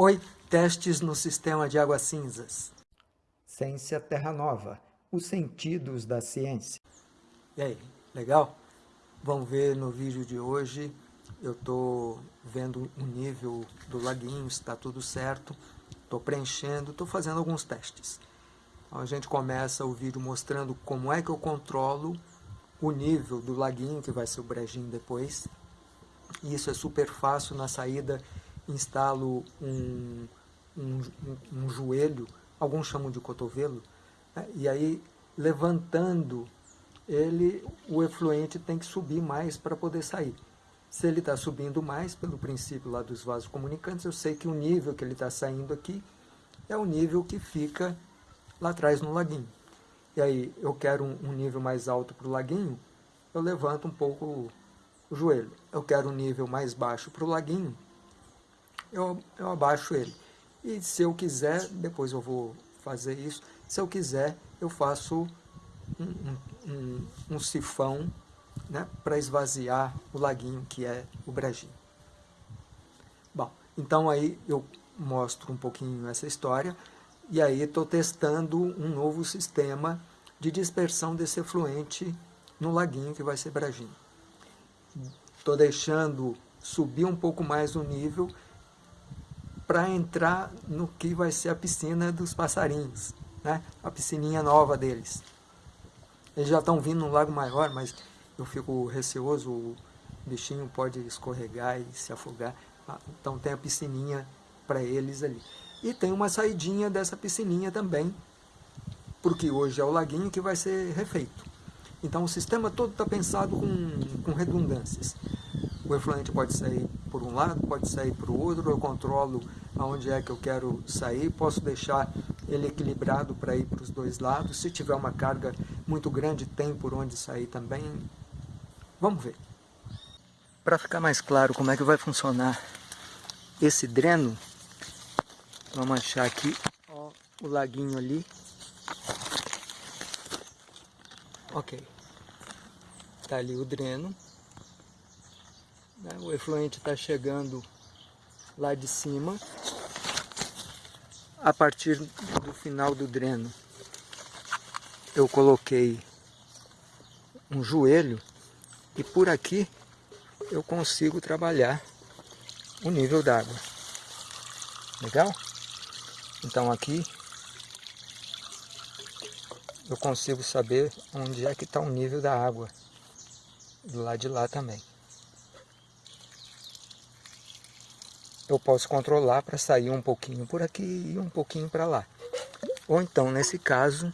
Oi, testes no sistema de águas cinzas. Ciência Terra Nova, os sentidos da ciência. E aí, legal? Vamos ver no vídeo de hoje, eu estou vendo o nível do laguinho, está tudo certo, estou preenchendo, estou fazendo alguns testes. Então a gente começa o vídeo mostrando como é que eu controlo o nível do laguinho, que vai ser o brejinho depois. Isso é super fácil, na saída instalo um, um, um, joelho, alguns chamam de cotovelo, né? e aí levantando ele, o efluente tem que subir mais para poder sair. Se ele está subindo mais, pelo princípio lá dos vasos comunicantes, eu sei que o nível que ele está saindo aqui é o nível que fica lá atrás no laguinho. E aí eu quero um, nível mais alto para o laguinho, eu levanto um pouco o joelho. Eu quero um nível mais baixo para o laguinho, eu, eu abaixo ele. E se eu quiser, depois eu vou fazer isso, se eu quiser, eu faço um, um, um sifão né, para esvaziar o laguinho que é o brejinho. Bom, então aí eu mostro um pouquinho essa história e aí estou testando um novo sistema de dispersão desse efluente no laguinho que vai ser brejinho. Estou deixando subir um pouco mais o nível para entrar no que vai ser a piscina dos passarinhos, né? a piscininha nova deles. Eles já estão vindo no lago maior, mas eu fico receoso, o bichinho pode escorregar e se afogar. Ah, então tem a piscininha para eles ali. E tem uma saidinha dessa piscininha também, porque hoje é o laguinho que vai ser refeito. Então o sistema todo está pensado com, com redundâncias. O efluente pode sair por um lado, pode sair para o outro, eu controlo aonde é que eu quero sair, posso deixar ele equilibrado para ir para os dois lados. Se tiver uma carga muito grande, tem por onde sair também. Vamos ver. Para ficar mais claro como é que vai funcionar esse dreno, vamos achar aqui ó, o laguinho ali. Ok. Está ali o dreno. Né? O efluente está chegando lá de cima. A partir do final do dreno, eu coloquei um joelho e por aqui eu consigo trabalhar o nível d'água. Legal? Então aqui eu consigo saber onde é que está o nível da água. Do lado de lá também. Eu posso controlar para sair um pouquinho por aqui e um pouquinho para lá. Ou então, nesse caso,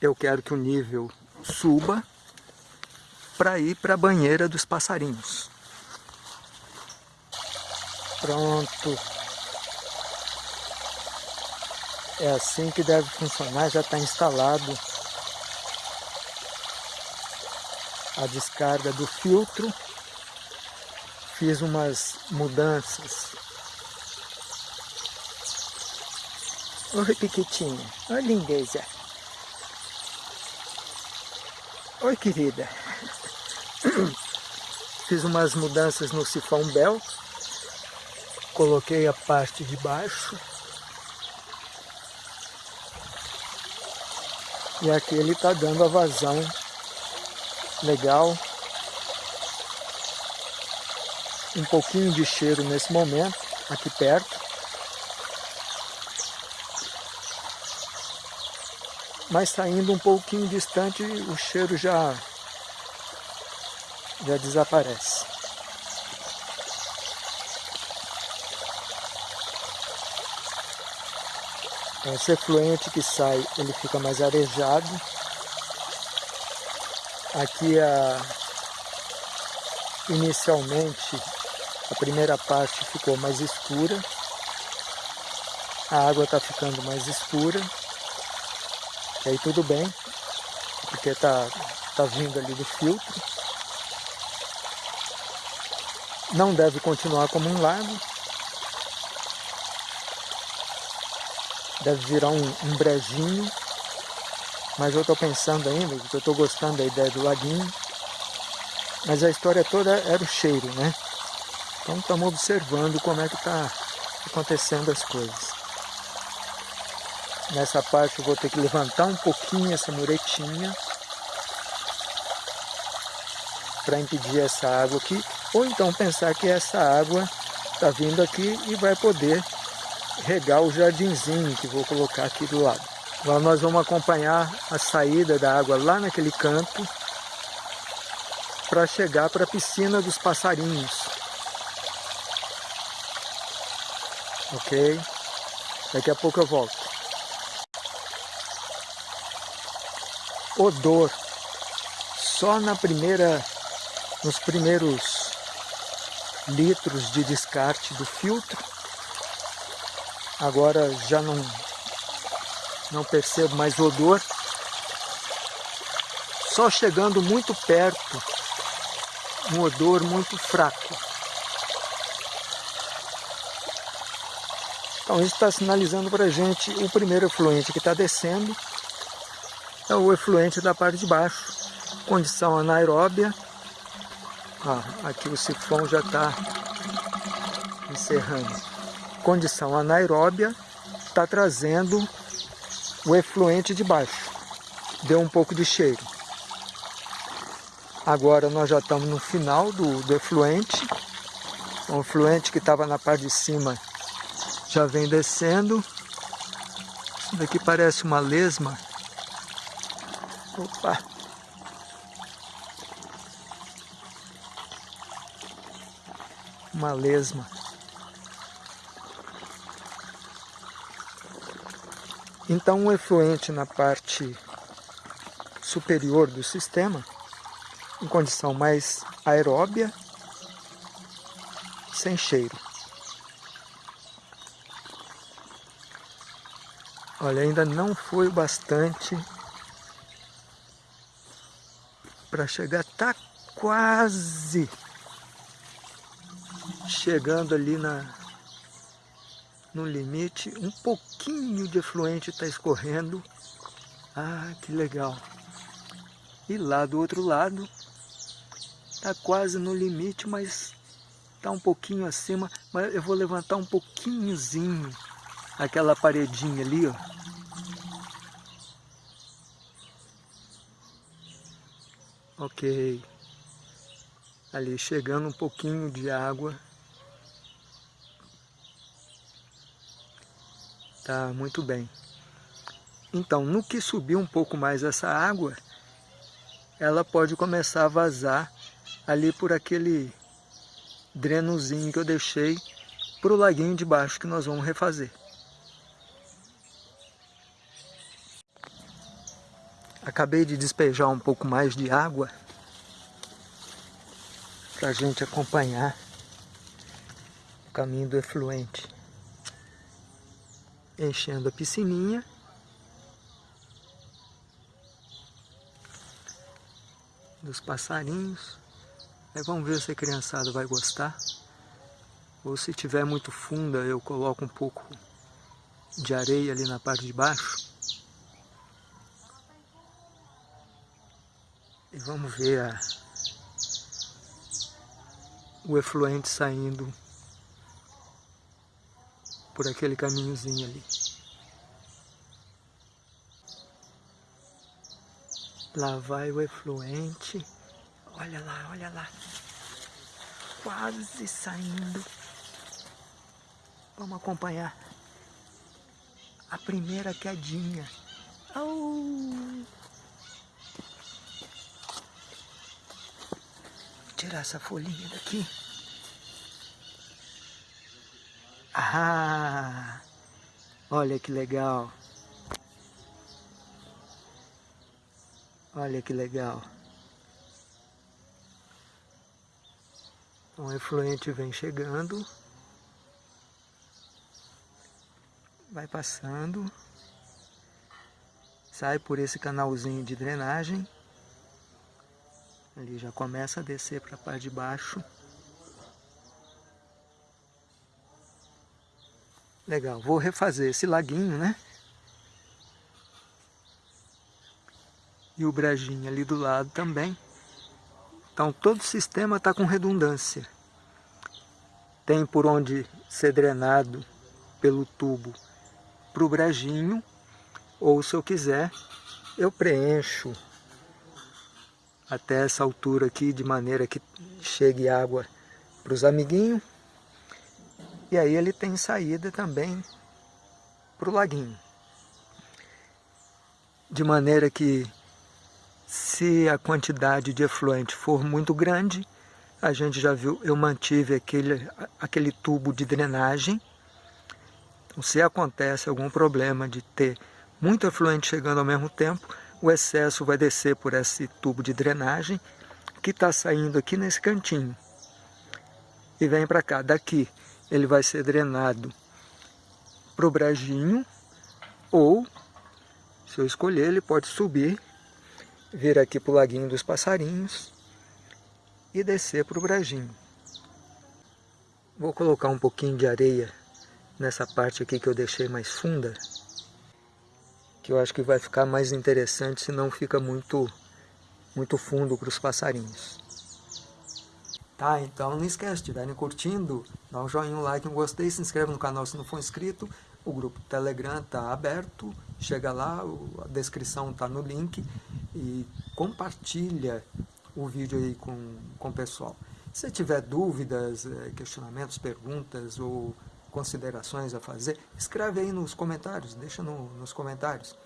eu quero que o nível suba para ir para a banheira dos passarinhos. Pronto. É assim que deve funcionar, já está instalado a descarga do filtro fiz umas mudanças. Oi, Piquitinha. Oi, lindeza. Oi, querida. Fiz umas mudanças no sifão Bel. Coloquei a parte de baixo. E aqui ele está dando a vazão legal um pouquinho de cheiro nesse momento, aqui perto. Mas saindo um pouquinho distante, o cheiro já, já desaparece. Esse efluente que sai, ele fica mais arejado. Aqui a, inicialmente a primeira parte ficou mais escura, a água está ficando mais escura, e aí tudo bem, porque está tá vindo ali do filtro. Não deve continuar como um lago, deve virar um, um brejinho, mas eu estou pensando ainda, eu estou gostando da ideia do laguinho, mas a história toda era o cheiro, né? Então estamos observando como é que está acontecendo as coisas. Nessa parte eu vou ter que levantar um pouquinho essa muretinha para impedir essa água aqui, ou então pensar que essa água está vindo aqui e vai poder regar o jardinzinho que vou colocar aqui do lado. Agora nós vamos acompanhar a saída da água lá naquele canto para chegar para a piscina dos passarinhos. Ok? Daqui a pouco eu volto. Odor. Só na primeira, nos primeiros litros de descarte do filtro. Agora já não não percebo mais odor. Só chegando muito perto, um odor muito fraco. Então isso está sinalizando para a gente o primeiro efluente que está descendo, é o efluente da parte de baixo, condição anaeróbia. Ah, aqui o sifão já está encerrando. Condição anaeróbia está trazendo o efluente de baixo. Deu um pouco de cheiro. Agora nós já estamos no final do, do efluente. O efluente que estava na parte de cima já vem descendo. Isso daqui parece uma lesma. Opa! Uma lesma. Então, o efluente na parte superior do sistema, em condição mais aeróbia, sem cheiro. Olha, ainda não foi bastante para chegar, tá quase chegando ali na, no limite, um pouquinho de efluente está escorrendo. Ah, que legal. E lá do outro lado, está quase no limite, mas está um pouquinho acima. Mas eu vou levantar um pouquinhozinho aquela paredinha ali, ó. Ok. Ali chegando um pouquinho de água Tá muito bem. Então, no que subir um pouco mais essa água, ela pode começar a vazar ali por aquele drenozinho que eu deixei para o laguinho de baixo que nós vamos refazer. Acabei de despejar um pouco mais de água para a gente acompanhar o caminho do efluente enchendo a piscininha. Dos passarinhos. Vamos ver se a criançada vai gostar. Ou se tiver muito funda, eu coloco um pouco de areia ali na parte de baixo. E vamos ver a, o efluente saindo por aquele caminhozinho ali. Lá vai o efluente. Olha lá, olha lá. Quase saindo. Vamos acompanhar. A primeira quedinha. Oh! Tirar essa folhinha daqui. Ah, olha que legal. Olha que legal. Um efluente vem chegando. Vai passando. Sai por esse canalzinho de drenagem. Ali já começa a descer para a parte de baixo. Legal, vou refazer esse laguinho, né? E o brejinho ali do lado também. Então todo o sistema está com redundância. Tem por onde ser drenado pelo tubo para o brejinho, ou se eu quiser, eu preencho até essa altura aqui, de maneira que chegue água para os amiguinhos. E aí ele tem saída também para o laguinho. De maneira que, se a quantidade de efluente for muito grande, a gente já viu, eu mantive aquele, aquele tubo de drenagem. Então, se acontece algum problema de ter muito efluente chegando ao mesmo tempo, o excesso vai descer por esse tubo de drenagem que está saindo aqui nesse cantinho e vem para cá. Daqui ele vai ser drenado para o brejinho ou, se eu escolher, ele pode subir, vir aqui para o laguinho dos passarinhos e descer para o brejinho. Vou colocar um pouquinho de areia nessa parte aqui que eu deixei mais funda que eu acho que vai ficar mais interessante se não fica muito, muito fundo para os passarinhos. Tá, então não esquece, se estiverem curtindo, dá um joinha, um like, um gostei, se inscreve no canal se não for inscrito, o grupo Telegram está aberto, chega lá, a descrição está no link e compartilha o vídeo aí com, com o pessoal. Se tiver dúvidas, eh, questionamentos, perguntas ou considerações a fazer, escreve aí nos comentários, deixa no, nos comentários.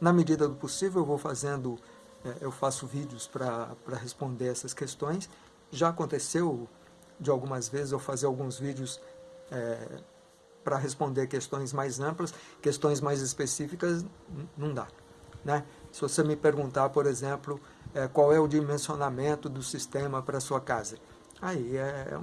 Na medida do possível eu vou fazendo, é, eu faço vídeos para responder essas questões. Já aconteceu de algumas vezes eu fazer alguns vídeos é, para responder questões mais amplas, questões mais específicas não dá. Né? Se você me perguntar, por exemplo, é, qual é o dimensionamento do sistema para sua casa, aí é, é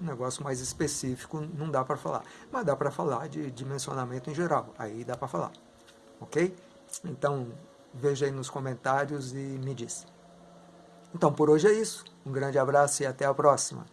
um negócio mais específico, não dá para falar. Mas dá para falar de dimensionamento em geral, aí dá para falar. Ok? Então, veja aí nos comentários e me diz. Então, por hoje é isso. Um grande abraço e até a próxima.